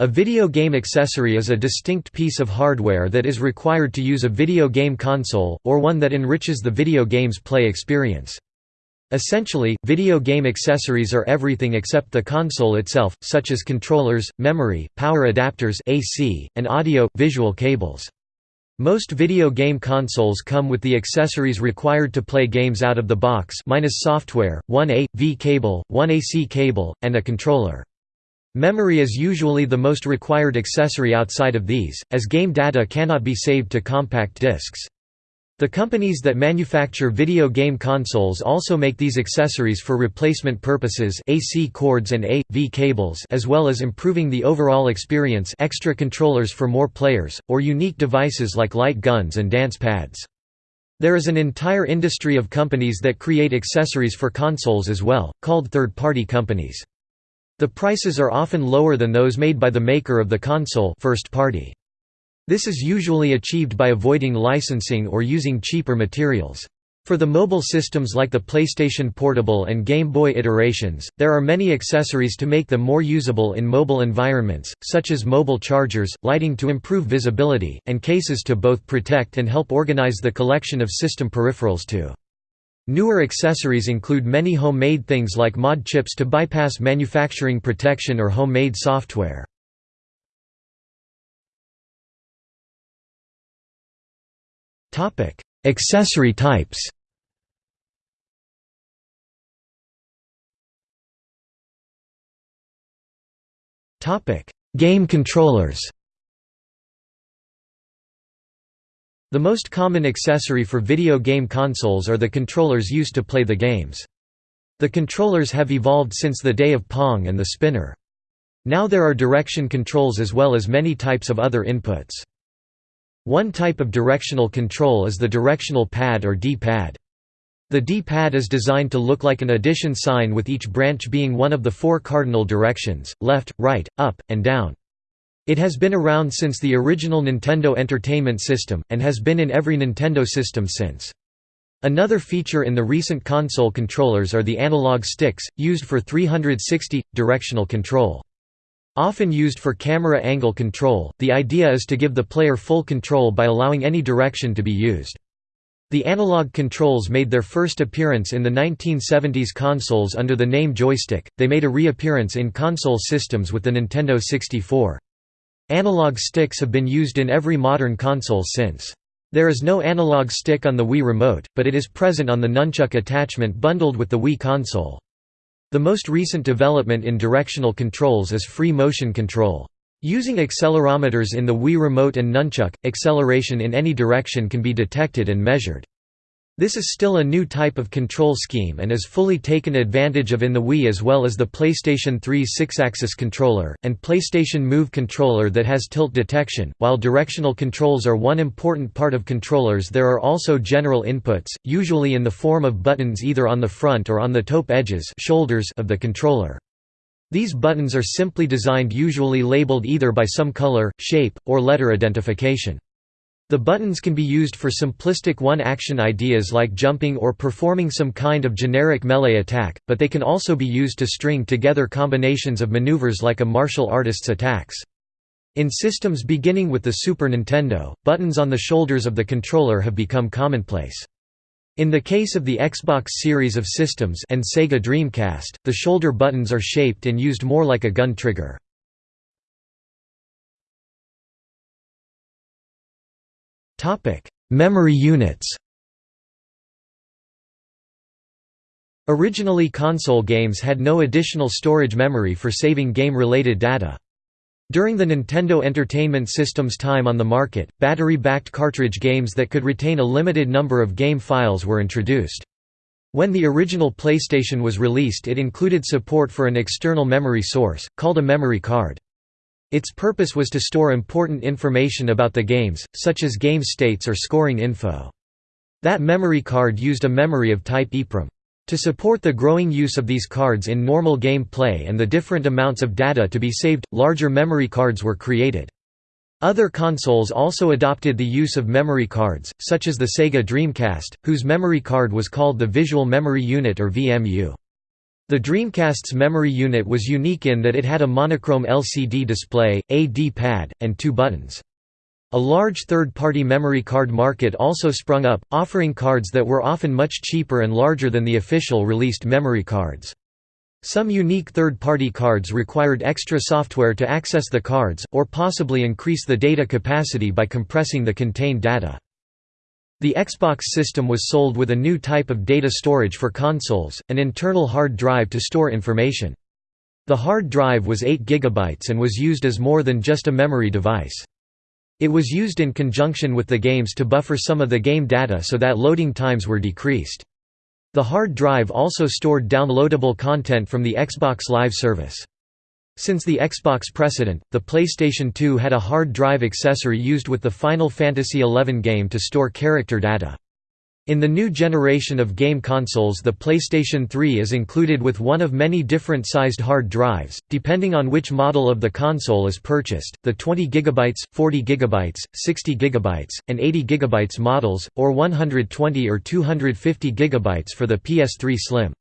A video game accessory is a distinct piece of hardware that is required to use a video game console, or one that enriches the video game's play experience. Essentially, video game accessories are everything except the console itself, such as controllers, memory, power adapters AC, and audio-visual cables. Most video game consoles come with the accessories required to play games out of the box minus software, one A.V cable, one AC cable, and a controller. Memory is usually the most required accessory outside of these, as game data cannot be saved to compact discs. The companies that manufacture video game consoles also make these accessories for replacement purposes AC cords and A.V cables as well as improving the overall experience extra controllers for more players, or unique devices like light guns and dance pads. There is an entire industry of companies that create accessories for consoles as well, called third-party companies. The prices are often lower than those made by the maker of the console first party. This is usually achieved by avoiding licensing or using cheaper materials. For the mobile systems like the PlayStation Portable and Game Boy iterations, there are many accessories to make them more usable in mobile environments, such as mobile chargers, lighting to improve visibility, and cases to both protect and help organize the collection of system peripherals too. Newer accessories include many homemade things like mod chips to bypass manufacturing protection or homemade software. Accessory types Game controllers The most common accessory for video game consoles are the controllers used to play the games. The controllers have evolved since the day of Pong and the spinner. Now there are direction controls as well as many types of other inputs. One type of directional control is the directional pad or D-pad. The D-pad is designed to look like an addition sign with each branch being one of the four cardinal directions, left, right, up, and down. It has been around since the original Nintendo Entertainment System, and has been in every Nintendo system since. Another feature in the recent console controllers are the analog sticks, used for 360 directional control. Often used for camera angle control, the idea is to give the player full control by allowing any direction to be used. The analog controls made their first appearance in the 1970s consoles under the name joystick, they made a reappearance in console systems with the Nintendo 64. Analog sticks have been used in every modern console since. There is no analog stick on the Wii Remote, but it is present on the nunchuk attachment bundled with the Wii console. The most recent development in directional controls is free motion control. Using accelerometers in the Wii Remote and nunchuk, acceleration in any direction can be detected and measured. This is still a new type of control scheme and is fully taken advantage of in the Wii as well as the PlayStation 3 Sixaxis controller, and PlayStation Move controller that has tilt detection. While directional controls are one important part of controllers there are also general inputs, usually in the form of buttons either on the front or on the top edges shoulders of the controller. These buttons are simply designed usually labeled either by some color, shape, or letter identification. The buttons can be used for simplistic one-action ideas like jumping or performing some kind of generic melee attack, but they can also be used to string together combinations of maneuvers like a martial artist's attacks. In systems beginning with the Super Nintendo, buttons on the shoulders of the controller have become commonplace. In the case of the Xbox series of systems and Sega Dreamcast, the shoulder buttons are shaped and used more like a gun trigger. Memory units Originally console games had no additional storage memory for saving game-related data. During the Nintendo Entertainment System's time on the market, battery-backed cartridge games that could retain a limited number of game files were introduced. When the original PlayStation was released it included support for an external memory source, called a memory card. Its purpose was to store important information about the games, such as game states or scoring info. That memory card used a memory of type EEPROM. To support the growing use of these cards in normal game play and the different amounts of data to be saved, larger memory cards were created. Other consoles also adopted the use of memory cards, such as the Sega Dreamcast, whose memory card was called the Visual Memory Unit or VMU. The Dreamcast's memory unit was unique in that it had a monochrome LCD display, a D-pad, and two buttons. A large third-party memory card market also sprung up, offering cards that were often much cheaper and larger than the official released memory cards. Some unique third-party cards required extra software to access the cards, or possibly increase the data capacity by compressing the contained data. The Xbox system was sold with a new type of data storage for consoles, an internal hard drive to store information. The hard drive was 8 GB and was used as more than just a memory device. It was used in conjunction with the games to buffer some of the game data so that loading times were decreased. The hard drive also stored downloadable content from the Xbox Live service. Since the Xbox precedent, the PlayStation 2 had a hard drive accessory used with the Final Fantasy XI game to store character data. In the new generation of game consoles the PlayStation 3 is included with one of many different sized hard drives, depending on which model of the console is purchased, the 20 GB, 40 GB, 60 GB, and 80 GB models, or 120 or 250 GB for the PS3 Slim.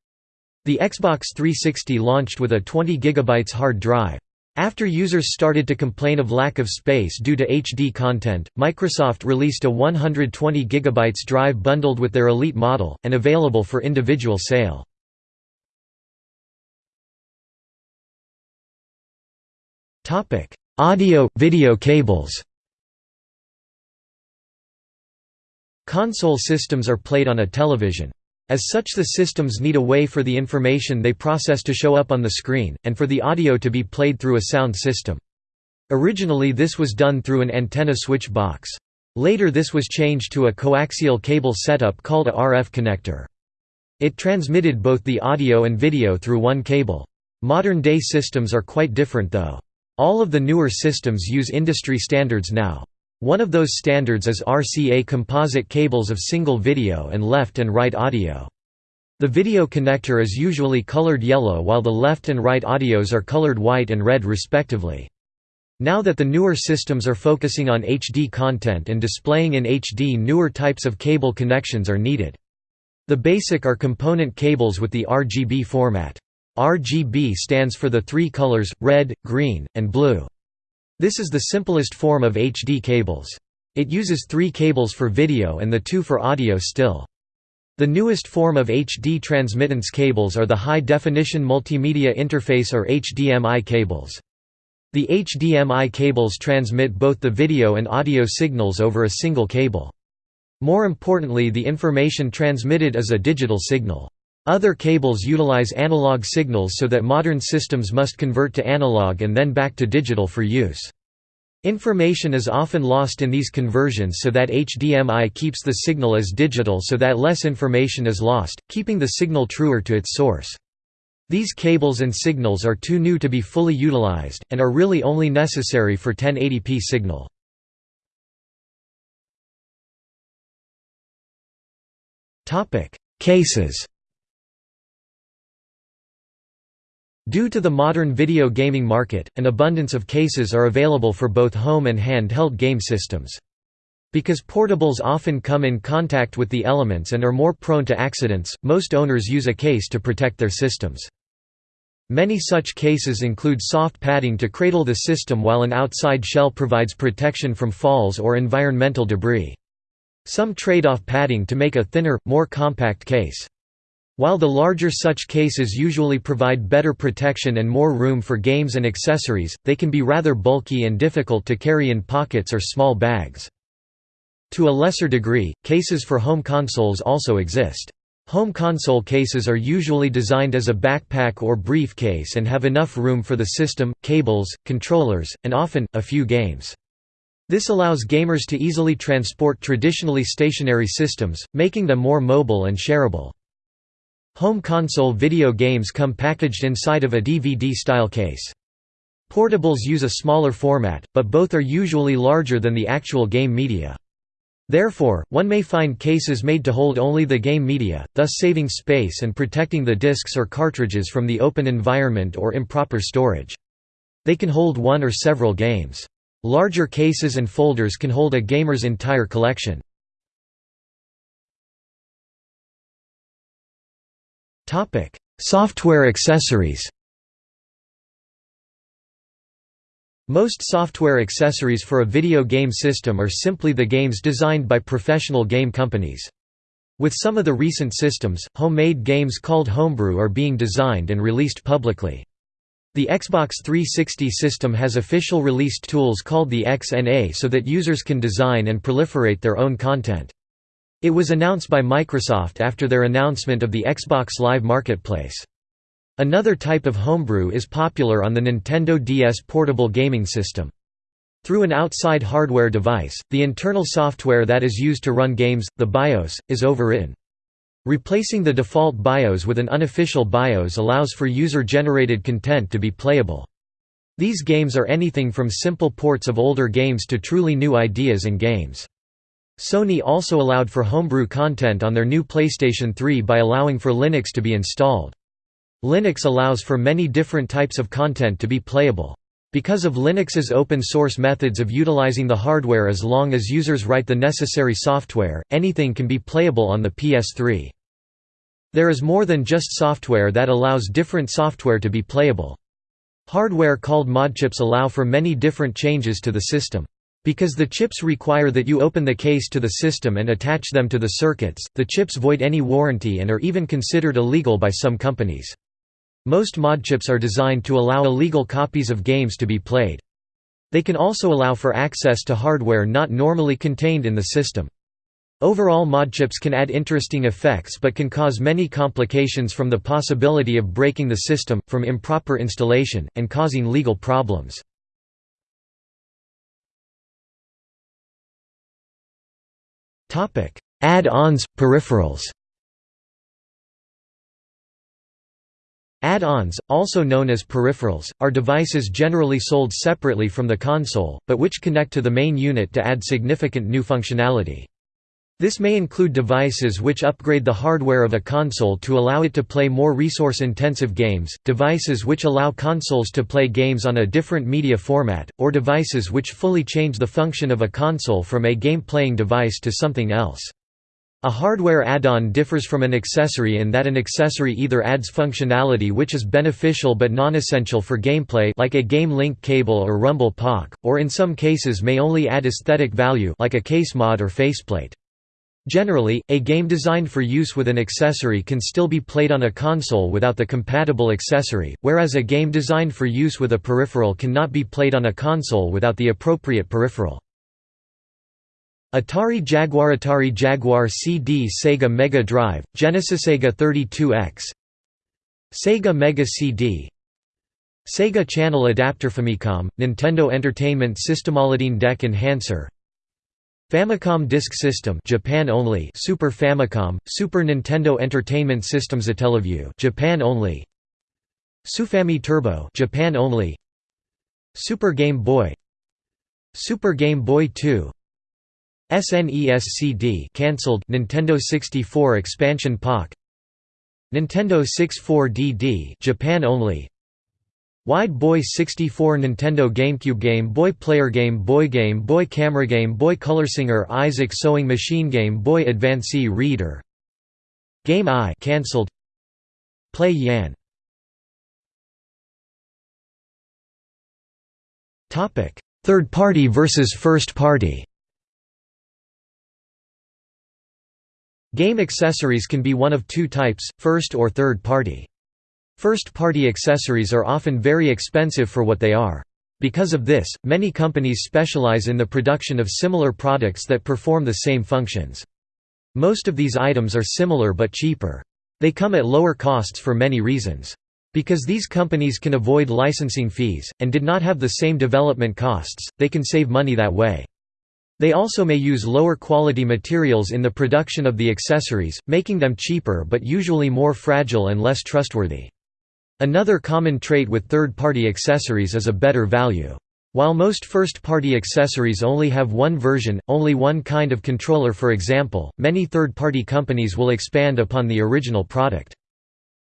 The Xbox 360 launched with a 20 GB hard drive. After users started to complain of lack of space due to HD content, Microsoft released a 120 GB drive bundled with their Elite model, and available for individual sale. Audio, video cables Console systems are played on a television. As such the systems need a way for the information they process to show up on the screen, and for the audio to be played through a sound system. Originally this was done through an antenna switch box. Later this was changed to a coaxial cable setup called a RF connector. It transmitted both the audio and video through one cable. Modern-day systems are quite different though. All of the newer systems use industry standards now. One of those standards is RCA composite cables of single video and left and right audio. The video connector is usually colored yellow while the left and right audios are colored white and red respectively. Now that the newer systems are focusing on HD content and displaying in HD newer types of cable connections are needed. The basic are component cables with the RGB format. RGB stands for the three colors, red, green, and blue. This is the simplest form of HD cables. It uses three cables for video and the two for audio still. The newest form of HD transmittance cables are the High Definition Multimedia Interface or HDMI cables. The HDMI cables transmit both the video and audio signals over a single cable. More importantly the information transmitted is a digital signal. Other cables utilize analog signals so that modern systems must convert to analog and then back to digital for use. Information is often lost in these conversions so that HDMI keeps the signal as digital so that less information is lost, keeping the signal truer to its source. These cables and signals are too new to be fully utilized, and are really only necessary for 1080p signal. Cases Due to the modern video gaming market, an abundance of cases are available for both home and handheld game systems. Because portables often come in contact with the elements and are more prone to accidents, most owners use a case to protect their systems. Many such cases include soft padding to cradle the system while an outside shell provides protection from falls or environmental debris. Some trade off padding to make a thinner, more compact case. While the larger such cases usually provide better protection and more room for games and accessories, they can be rather bulky and difficult to carry in pockets or small bags. To a lesser degree, cases for home consoles also exist. Home console cases are usually designed as a backpack or briefcase and have enough room for the system, cables, controllers, and often, a few games. This allows gamers to easily transport traditionally stationary systems, making them more mobile and shareable. Home console video games come packaged inside of a DVD-style case. Portables use a smaller format, but both are usually larger than the actual game media. Therefore, one may find cases made to hold only the game media, thus saving space and protecting the discs or cartridges from the open environment or improper storage. They can hold one or several games. Larger cases and folders can hold a gamer's entire collection. Software accessories Most software accessories for a video game system are simply the games designed by professional game companies. With some of the recent systems, homemade games called homebrew are being designed and released publicly. The Xbox 360 system has official released tools called the XNA so that users can design and proliferate their own content. It was announced by Microsoft after their announcement of the Xbox Live Marketplace. Another type of homebrew is popular on the Nintendo DS portable gaming system. Through an outside hardware device, the internal software that is used to run games, the BIOS, is overwritten. Replacing the default BIOS with an unofficial BIOS allows for user-generated content to be playable. These games are anything from simple ports of older games to truly new ideas and games. Sony also allowed for homebrew content on their new PlayStation 3 by allowing for Linux to be installed. Linux allows for many different types of content to be playable. Because of Linux's open-source methods of utilizing the hardware as long as users write the necessary software, anything can be playable on the PS3. There is more than just software that allows different software to be playable. Hardware called modchips allow for many different changes to the system. Because the chips require that you open the case to the system and attach them to the circuits, the chips void any warranty and are even considered illegal by some companies. Most modchips are designed to allow illegal copies of games to be played. They can also allow for access to hardware not normally contained in the system. Overall modchips can add interesting effects but can cause many complications from the possibility of breaking the system, from improper installation, and causing legal problems. Add-ons, peripherals Add-ons, also known as peripherals, are devices generally sold separately from the console, but which connect to the main unit to add significant new functionality. This may include devices which upgrade the hardware of a console to allow it to play more resource-intensive games, devices which allow consoles to play games on a different media format, or devices which fully change the function of a console from a game-playing device to something else. A hardware add-on differs from an accessory in that an accessory either adds functionality which is beneficial but non-essential for gameplay like a game link cable or rumble pak, or in some cases may only add aesthetic value like a case mod or faceplate. Generally, a game designed for use with an accessory can still be played on a console without the compatible accessory, whereas a game designed for use with a peripheral cannot be played on a console without the appropriate peripheral. Atari Jaguar Atari Jaguar CD Sega Mega Drive, Genesis Sega 32X Sega Mega CD Sega Channel Adapter Famicom, Nintendo Entertainment System Deck Enhancer Famicom Disk System Japan only. Super Famicom, Super Nintendo Entertainment System Satellaview Japan only. Sufami Turbo Japan only. Super Game Boy. Super Game Boy 2 SNES CD cancelled. Nintendo 64 expansion Pak Nintendo 64DD Japan only Wide Boy 64 Nintendo GameCube Game Boy Player Game Boy Game Boy Camera Game Boy Color Singer IZEK Sewing Machine Game Boy Advance Reader. GameEye cancelled. Play Yan. Topic. Third party versus first party. Game accessories can be one of two types, first or third party. First-party accessories are often very expensive for what they are. Because of this, many companies specialize in the production of similar products that perform the same functions. Most of these items are similar but cheaper. They come at lower costs for many reasons. Because these companies can avoid licensing fees, and did not have the same development costs, they can save money that way. They also may use lower quality materials in the production of the accessories, making them cheaper but usually more fragile and less trustworthy. Another common trait with third-party accessories is a better value. While most first-party accessories only have one version, only one kind of controller for example, many third-party companies will expand upon the original product.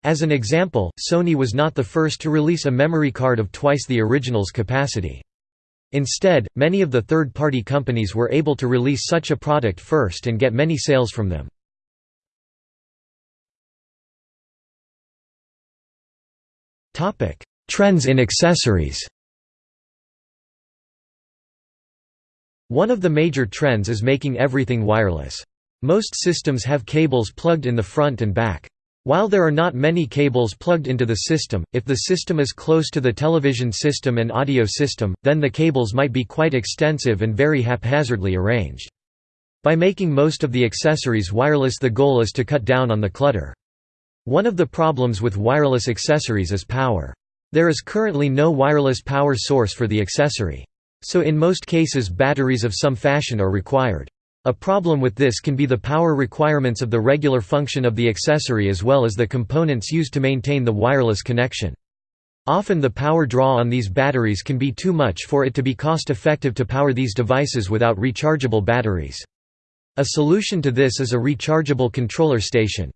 As an example, Sony was not the first to release a memory card of twice the original's capacity. Instead, many of the third-party companies were able to release such a product first and get many sales from them. Trends in accessories One of the major trends is making everything wireless. Most systems have cables plugged in the front and back. While there are not many cables plugged into the system, if the system is close to the television system and audio system, then the cables might be quite extensive and very haphazardly arranged. By making most of the accessories wireless the goal is to cut down on the clutter. One of the problems with wireless accessories is power. There is currently no wireless power source for the accessory. So in most cases batteries of some fashion are required. A problem with this can be the power requirements of the regular function of the accessory as well as the components used to maintain the wireless connection. Often the power draw on these batteries can be too much for it to be cost-effective to power these devices without rechargeable batteries. A solution to this is a rechargeable controller station.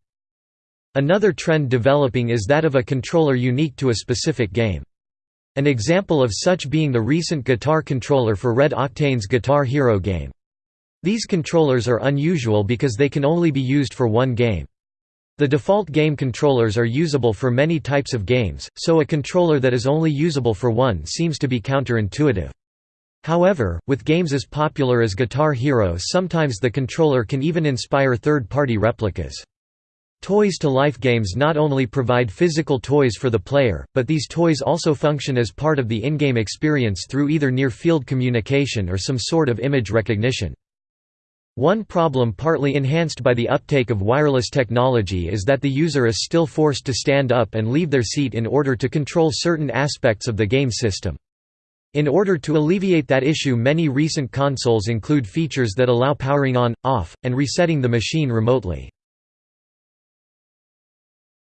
Another trend developing is that of a controller unique to a specific game. An example of such being the recent guitar controller for RedOctane's Guitar Hero game. These controllers are unusual because they can only be used for one game. The default game controllers are usable for many types of games, so a controller that is only usable for one seems to be counterintuitive. However, with games as popular as Guitar Hero sometimes the controller can even inspire third-party replicas. Toys to Life games not only provide physical toys for the player, but these toys also function as part of the in-game experience through either near-field communication or some sort of image recognition. One problem partly enhanced by the uptake of wireless technology is that the user is still forced to stand up and leave their seat in order to control certain aspects of the game system. In order to alleviate that issue many recent consoles include features that allow powering on, off, and resetting the machine remotely.